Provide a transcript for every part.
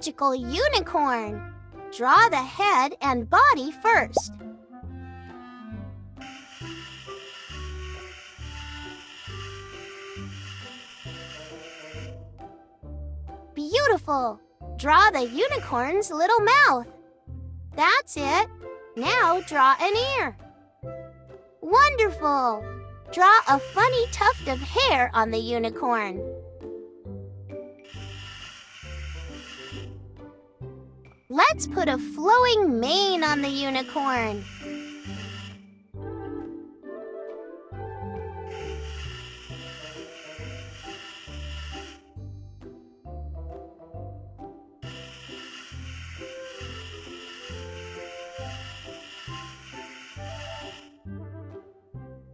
magical unicorn. Draw the head and body first. Beautiful! Draw the unicorn's little mouth. That's it. Now draw an ear. Wonderful! Draw a funny tuft of hair on the unicorn. Let's put a flowing mane on the unicorn.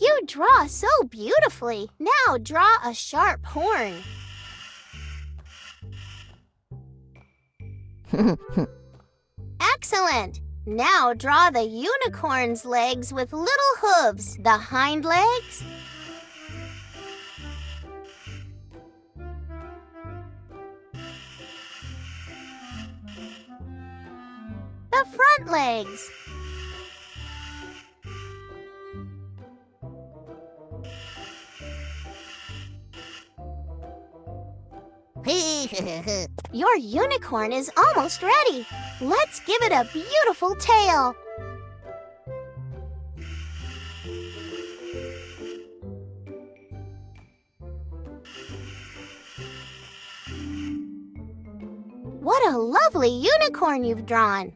You draw so beautifully. Now draw a sharp horn. Excellent! Now draw the unicorn's legs with little hooves. The hind legs. The front legs. Your unicorn is almost ready. Let's give it a beautiful tail. What a lovely unicorn you've drawn.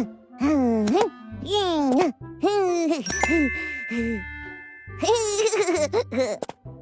フフフフフ。